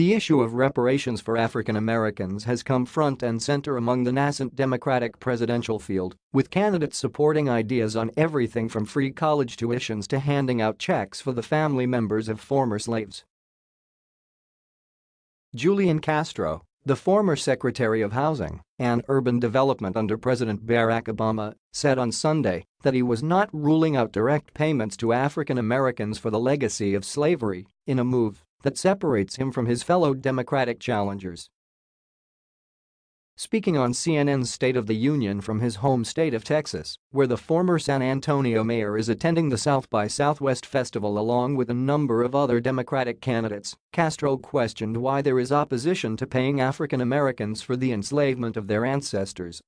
The issue of reparations for African Americans has come front and center among the nascent Democratic presidential field, with candidates supporting ideas on everything from free college tuitions to handing out checks for the family members of former slaves. Julian Castro, the former Secretary of Housing and Urban Development under President Barack Obama, said on Sunday that he was not ruling out direct payments to African Americans for the legacy of slavery in a move that separates him from his fellow Democratic challengers. Speaking on CNN's State of the Union from his home state of Texas, where the former San Antonio mayor is attending the South by Southwest festival along with a number of other Democratic candidates, Castro questioned why there is opposition to paying African Americans for the enslavement of their ancestors.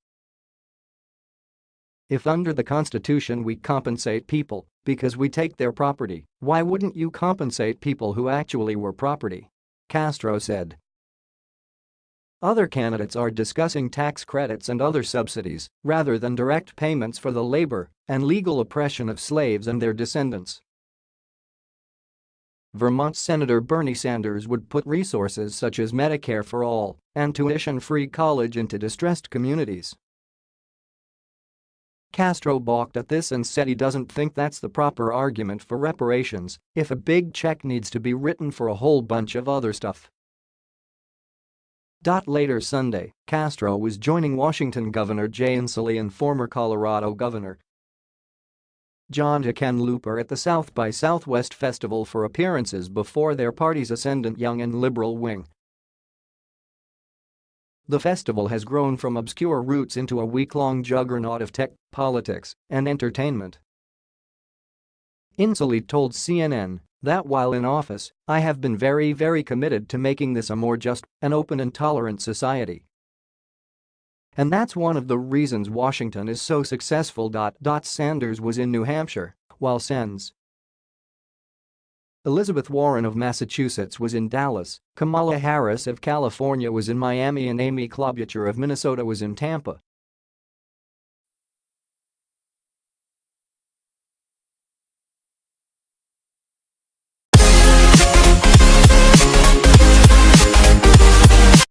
If under the Constitution we compensate people because we take their property, why wouldn't you compensate people who actually were property? Castro said. Other candidates are discussing tax credits and other subsidies rather than direct payments for the labor and legal oppression of slaves and their descendants. Vermont Senator Bernie Sanders would put resources such as Medicare for All and tuition-free college into distressed communities. Castro balked at this and said he doesn't think that's the proper argument for reparations if a big check needs to be written for a whole bunch of other stuff. Later Sunday, Castro was joining Washington Governor Jay Inslee and former Colorado Governor John Hickenlooper at the South by Southwest Festival for appearances before their party's ascendant young and liberal wing. The festival has grown from obscure roots into a week-long juggernaut of tech, politics, and entertainment. Inslee told CNN that while in office, I have been very very committed to making this a more just and open and tolerant society. And that's one of the reasons Washington is so successful. Sanders was in New Hampshire, while Sens. Elizabeth Warren of Massachusetts was in Dallas, Kamala Harris of California was in Miami and Amy Klobuchar of Minnesota was in Tampa,